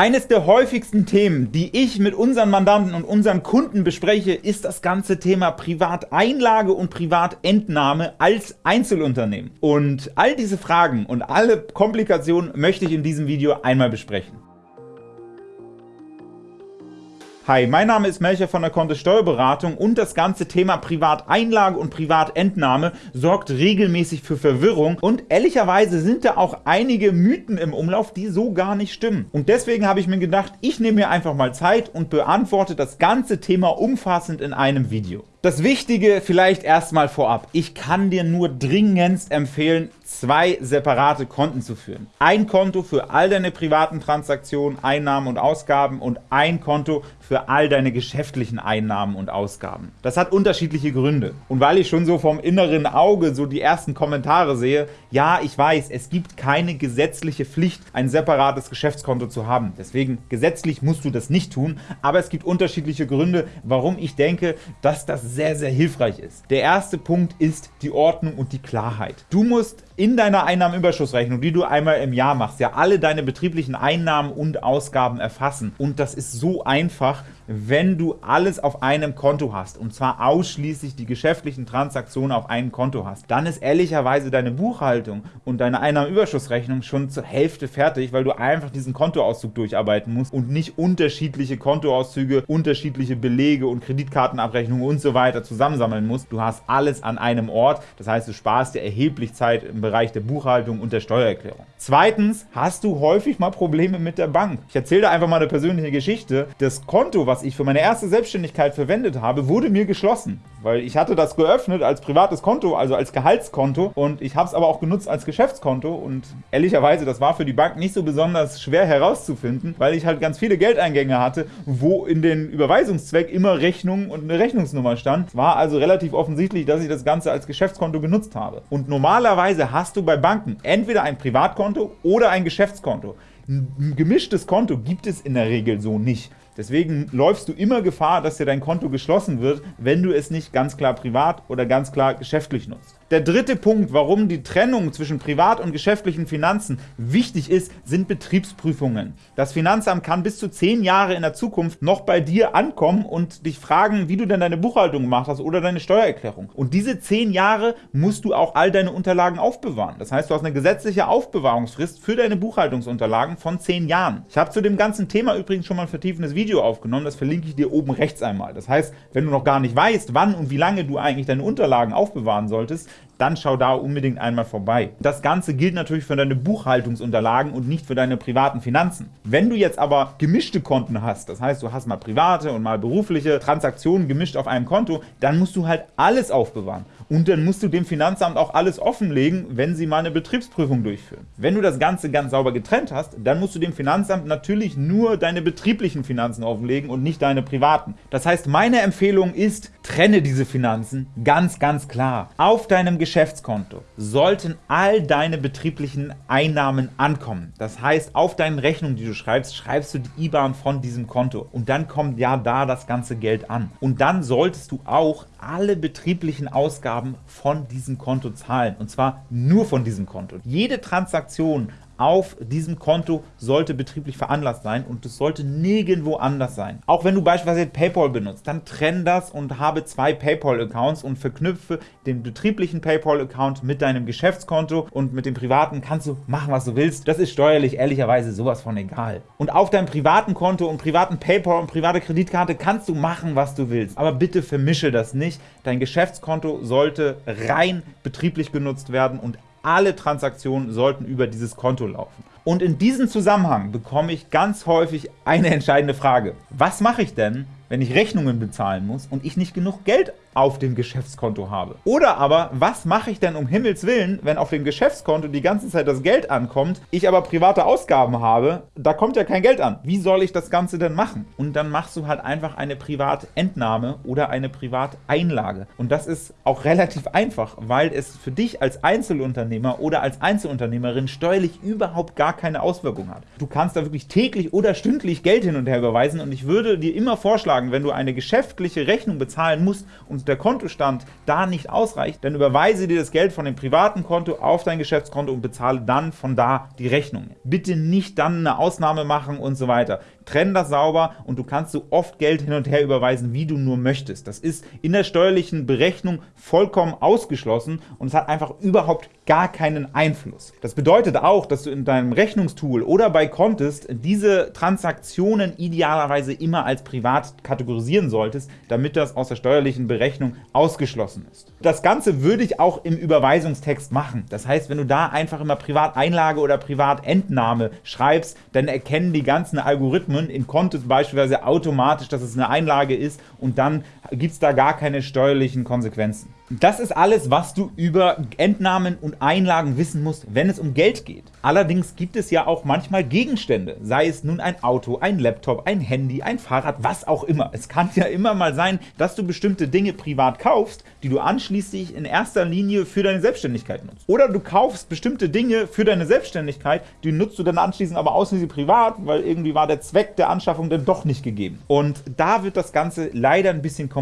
Eines der häufigsten Themen, die ich mit unseren Mandanten und unseren Kunden bespreche, ist das ganze Thema Privateinlage und Privatentnahme als Einzelunternehmen. Und all diese Fragen und alle Komplikationen möchte ich in diesem Video einmal besprechen. Hi, mein Name ist Melcher von der Kontist Steuerberatung und das ganze Thema Privateinlage und Privatentnahme sorgt regelmäßig für Verwirrung und ehrlicherweise sind da auch einige Mythen im Umlauf, die so gar nicht stimmen. Und deswegen habe ich mir gedacht, ich nehme mir einfach mal Zeit und beantworte das ganze Thema umfassend in einem Video. Das Wichtige vielleicht erstmal vorab. Ich kann dir nur dringendst empfehlen, zwei separate Konten zu führen. Ein Konto für all deine privaten Transaktionen, Einnahmen und Ausgaben und ein Konto für all deine geschäftlichen Einnahmen und Ausgaben. Das hat unterschiedliche Gründe. Und weil ich schon so vom inneren Auge so die ersten Kommentare sehe, ja, ich weiß, es gibt keine gesetzliche Pflicht, ein separates Geschäftskonto zu haben. Deswegen, gesetzlich musst du das nicht tun, aber es gibt unterschiedliche Gründe, warum ich denke, dass das sehr, sehr hilfreich ist. Der erste Punkt ist die Ordnung und die Klarheit. Du musst in deiner Einnahmenüberschussrechnung, die du einmal im Jahr machst, ja alle deine betrieblichen Einnahmen und Ausgaben erfassen. Und das ist so einfach, wenn du alles auf einem Konto hast, und zwar ausschließlich die geschäftlichen Transaktionen auf einem Konto hast, dann ist ehrlicherweise deine Buchhaltung und deine Einnahmenüberschussrechnung schon zur Hälfte fertig, weil du einfach diesen Kontoauszug durcharbeiten musst und nicht unterschiedliche Kontoauszüge, unterschiedliche Belege und Kreditkartenabrechnungen und so weiter zusammensammeln musst. Du hast alles an einem Ort, das heißt, du sparst dir erheblich Zeit im Bereich der Buchhaltung und der Steuererklärung. Zweitens hast du häufig mal Probleme mit der Bank. Ich erzähle dir einfach mal eine persönliche Geschichte. Das Konto, was ich für meine erste Selbstständigkeit verwendet habe, wurde mir geschlossen, weil ich hatte das geöffnet als privates Konto, also als Gehaltskonto und ich habe es aber auch genutzt als Geschäftskonto und ehrlicherweise, das war für die Bank nicht so besonders schwer herauszufinden, weil ich halt ganz viele Geldeingänge hatte, wo in den Überweisungszweck immer Rechnung und eine Rechnungsnummer stand. War also relativ offensichtlich, dass ich das Ganze als Geschäftskonto genutzt habe. Und normalerweise hast du bei Banken entweder ein Privatkonto oder ein Geschäftskonto. Ein gemischtes Konto gibt es in der Regel so nicht. Deswegen läufst du immer Gefahr, dass dir dein Konto geschlossen wird, wenn du es nicht ganz klar privat oder ganz klar geschäftlich nutzt. Der dritte Punkt, warum die Trennung zwischen privat und geschäftlichen Finanzen wichtig ist, sind Betriebsprüfungen. Das Finanzamt kann bis zu zehn Jahre in der Zukunft noch bei dir ankommen und dich fragen, wie du denn deine Buchhaltung gemacht hast oder deine Steuererklärung. Und diese zehn Jahre musst du auch all deine Unterlagen aufbewahren. Das heißt, du hast eine gesetzliche Aufbewahrungsfrist für deine Buchhaltungsunterlagen von zehn Jahren. Ich habe zu dem ganzen Thema übrigens schon mal ein vertiefendes Video aufgenommen, das verlinke ich dir oben rechts einmal. Das heißt, wenn du noch gar nicht weißt, wann und wie lange du eigentlich deine Unterlagen aufbewahren solltest, dann schau da unbedingt einmal vorbei. Das Ganze gilt natürlich für deine Buchhaltungsunterlagen und nicht für deine privaten Finanzen. Wenn du jetzt aber gemischte Konten hast, das heißt, du hast mal private und mal berufliche Transaktionen gemischt auf einem Konto, dann musst du halt alles aufbewahren. Und dann musst du dem Finanzamt auch alles offenlegen, wenn sie mal eine Betriebsprüfung durchführen. Wenn du das Ganze ganz sauber getrennt hast, dann musst du dem Finanzamt natürlich nur deine betrieblichen Finanzen offenlegen und nicht deine privaten. Das heißt, meine Empfehlung ist, trenne diese Finanzen ganz, ganz klar. Auf deinem Geschäftskonto sollten all deine betrieblichen Einnahmen ankommen. Das heißt, auf deinen Rechnungen, die du schreibst, schreibst du die IBAN von diesem Konto. Und dann kommt ja da das ganze Geld an. Und dann solltest du auch alle betrieblichen Ausgaben von diesem Konto zahlen. Und zwar nur von diesem Konto. Jede Transaktion auf diesem Konto sollte betrieblich veranlasst sein und es sollte nirgendwo anders sein. Auch wenn du beispielsweise PayPal benutzt, dann trenn das und habe zwei PayPal-Accounts und verknüpfe den betrieblichen PayPal-Account mit deinem Geschäftskonto und mit dem privaten kannst du machen, was du willst. Das ist steuerlich ehrlicherweise sowas von egal. Und auf deinem privaten Konto und privaten PayPal und private Kreditkarte kannst du machen, was du willst. Aber bitte vermische das nicht. Dein Geschäftskonto sollte rein betrieblich genutzt werden und alle Transaktionen sollten über dieses Konto laufen. Und in diesem Zusammenhang bekomme ich ganz häufig eine entscheidende Frage. Was mache ich denn, wenn ich Rechnungen bezahlen muss und ich nicht genug Geld auf dem Geschäftskonto habe. Oder aber, was mache ich denn um Himmels Willen, wenn auf dem Geschäftskonto die ganze Zeit das Geld ankommt, ich aber private Ausgaben habe, da kommt ja kein Geld an. Wie soll ich das Ganze denn machen? Und dann machst du halt einfach eine Privatentnahme oder eine Privateinlage. Und das ist auch relativ einfach, weil es für dich als Einzelunternehmer oder als Einzelunternehmerin steuerlich überhaupt gar keine Auswirkung hat. Du kannst da wirklich täglich oder stündlich Geld hin und her überweisen und ich würde dir immer vorschlagen, wenn du eine geschäftliche Rechnung bezahlen musst und der Kontostand da nicht ausreicht, dann überweise dir das Geld von dem privaten Konto auf dein Geschäftskonto und bezahle dann von da die Rechnung. Bitte nicht dann eine Ausnahme machen und so weiter. Trenn das sauber und du kannst so oft Geld hin und her überweisen, wie du nur möchtest. Das ist in der steuerlichen Berechnung vollkommen ausgeschlossen und es hat einfach überhaupt gar keinen Einfluss. Das bedeutet auch, dass du in deinem Rechnungstool oder bei Contest diese Transaktionen idealerweise immer als privat kategorisieren solltest, damit das aus der steuerlichen Berechnung ausgeschlossen ist. Das Ganze würde ich auch im Überweisungstext machen. Das heißt, wenn du da einfach immer Privateinlage oder Privatentnahme schreibst, dann erkennen die ganzen Algorithmen in Contest beispielsweise automatisch, dass es eine Einlage ist und dann gibt es da gar keine steuerlichen Konsequenzen. Das ist alles, was du über Entnahmen und Einlagen wissen musst, wenn es um Geld geht. Allerdings gibt es ja auch manchmal Gegenstände, sei es nun ein Auto, ein Laptop, ein Handy, ein Fahrrad, was auch immer. Es kann ja immer mal sein, dass du bestimmte Dinge privat kaufst, die du anschließend in erster Linie für deine Selbstständigkeit nutzt. Oder du kaufst bestimmte Dinge für deine Selbstständigkeit, die nutzt du dann anschließend aber ausschließlich privat, weil irgendwie war der Zweck der Anschaffung dann doch nicht gegeben. Und da wird das Ganze leider ein bisschen komplizierter.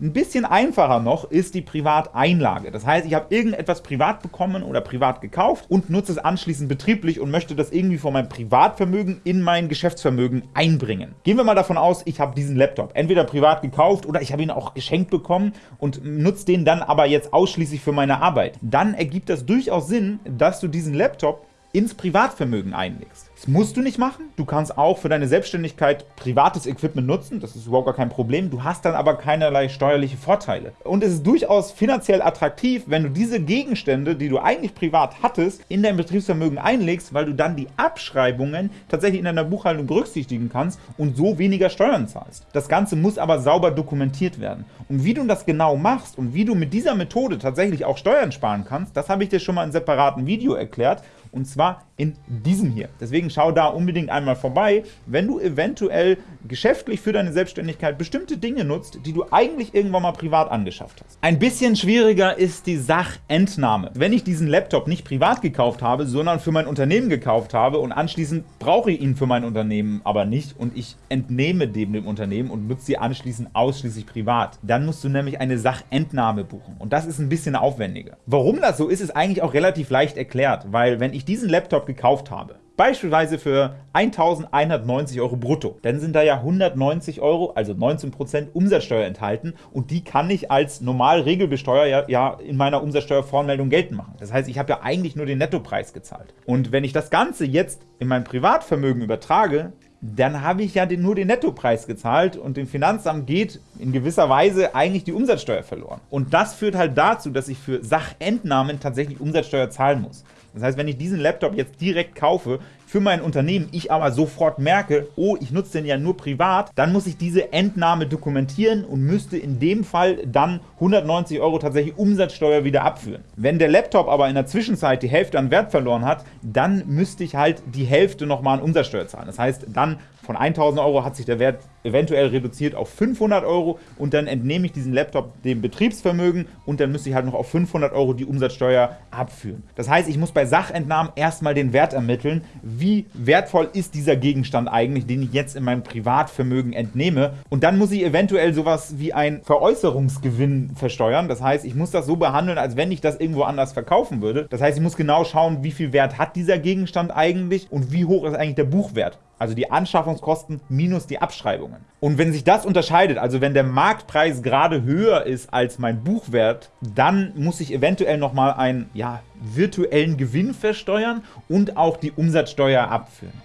Ein bisschen einfacher noch ist die Privateinlage. Das heißt, ich habe irgendetwas privat bekommen oder privat gekauft und nutze es anschließend betrieblich und möchte das irgendwie von meinem Privatvermögen in mein Geschäftsvermögen einbringen. Gehen wir mal davon aus, ich habe diesen Laptop entweder privat gekauft oder ich habe ihn auch geschenkt bekommen und nutze den dann aber jetzt ausschließlich für meine Arbeit. Dann ergibt das durchaus Sinn, dass du diesen Laptop ins Privatvermögen einlegst. Das musst du nicht machen. Du kannst auch für deine Selbstständigkeit privates Equipment nutzen. Das ist überhaupt gar kein Problem. Du hast dann aber keinerlei steuerliche Vorteile. Und es ist durchaus finanziell attraktiv, wenn du diese Gegenstände, die du eigentlich privat hattest, in dein Betriebsvermögen einlegst, weil du dann die Abschreibungen tatsächlich in deiner Buchhaltung berücksichtigen kannst und so weniger Steuern zahlst. Das Ganze muss aber sauber dokumentiert werden. Und wie du das genau machst und wie du mit dieser Methode tatsächlich auch Steuern sparen kannst, das habe ich dir schon mal in separaten Video erklärt und zwar in diesem hier. Deswegen schau da unbedingt einmal vorbei, wenn du eventuell geschäftlich für deine Selbstständigkeit bestimmte Dinge nutzt, die du eigentlich irgendwann mal privat angeschafft hast. Ein bisschen schwieriger ist die Sachentnahme. Wenn ich diesen Laptop nicht privat gekauft habe, sondern für mein Unternehmen gekauft habe und anschließend brauche ich ihn für mein Unternehmen aber nicht und ich entnehme dem dem Unternehmen und nutze sie anschließend ausschließlich privat, dann musst du nämlich eine Sachentnahme buchen und das ist ein bisschen aufwendiger. Warum das so ist, ist eigentlich auch relativ leicht erklärt, weil wenn ich diesen Laptop gekauft habe, beispielsweise für 1.190 Euro brutto, dann sind da ja 190 Euro, also 19% Umsatzsteuer enthalten und die kann ich als normal Regelbesteuer ja, ja in meiner Umsatzsteuervoranmeldung geltend machen. Das heißt, ich habe ja eigentlich nur den Nettopreis gezahlt. Und wenn ich das Ganze jetzt in mein Privatvermögen übertrage, dann habe ich ja nur den Nettopreis gezahlt und dem Finanzamt geht in gewisser Weise eigentlich die Umsatzsteuer verloren. Und das führt halt dazu, dass ich für Sachentnahmen tatsächlich Umsatzsteuer zahlen muss. Das heißt, wenn ich diesen Laptop jetzt direkt kaufe, für mein Unternehmen, ich aber sofort merke, oh, ich nutze den ja nur privat, dann muss ich diese Entnahme dokumentieren und müsste in dem Fall dann 190 Euro tatsächlich Umsatzsteuer wieder abführen. Wenn der Laptop aber in der Zwischenzeit die Hälfte an Wert verloren hat, dann müsste ich halt die Hälfte nochmal an Umsatzsteuer zahlen. Das heißt, dann von 1000 Euro hat sich der Wert eventuell reduziert auf 500 Euro und dann entnehme ich diesen Laptop dem Betriebsvermögen und dann müsste ich halt noch auf 500 Euro die Umsatzsteuer abführen. Das heißt, ich muss bei Sachentnahmen erstmal den Wert ermitteln, wie wertvoll ist dieser Gegenstand eigentlich, den ich jetzt in meinem Privatvermögen entnehme. Und dann muss ich eventuell sowas wie ein Veräußerungsgewinn versteuern. Das heißt, ich muss das so behandeln, als wenn ich das irgendwo anders verkaufen würde. Das heißt, ich muss genau schauen, wie viel Wert hat dieser Gegenstand eigentlich und wie hoch ist eigentlich der Buchwert also die Anschaffungskosten minus die Abschreibungen. Und wenn sich das unterscheidet, also wenn der Marktpreis gerade höher ist als mein Buchwert, dann muss ich eventuell nochmal einen ja, virtuellen Gewinn versteuern und auch die Umsatzsteuer abführen.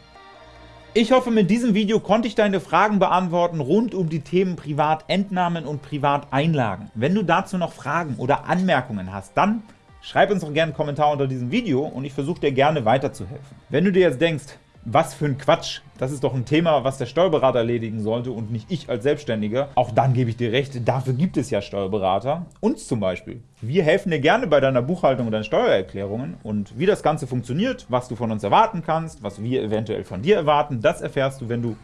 Ich hoffe, mit diesem Video konnte ich deine Fragen beantworten rund um die Themen Privatentnahmen und Privateinlagen. Wenn du dazu noch Fragen oder Anmerkungen hast, dann schreib uns doch gerne einen Kommentar unter diesem Video und ich versuche dir gerne weiterzuhelfen. Wenn du dir jetzt denkst, was für ein Quatsch. Das ist doch ein Thema, was der Steuerberater erledigen sollte und nicht ich als Selbstständiger. Auch dann gebe ich dir recht, dafür gibt es ja Steuerberater. Uns zum Beispiel. Wir helfen dir gerne bei deiner Buchhaltung und deinen Steuererklärungen. Und wie das Ganze funktioniert, was du von uns erwarten kannst, was wir eventuell von dir erwarten, das erfährst du, wenn du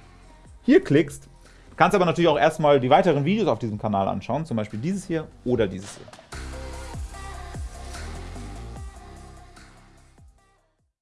hier klickst. Du kannst aber natürlich auch erstmal die weiteren Videos auf diesem Kanal anschauen, zum Beispiel dieses hier oder dieses hier.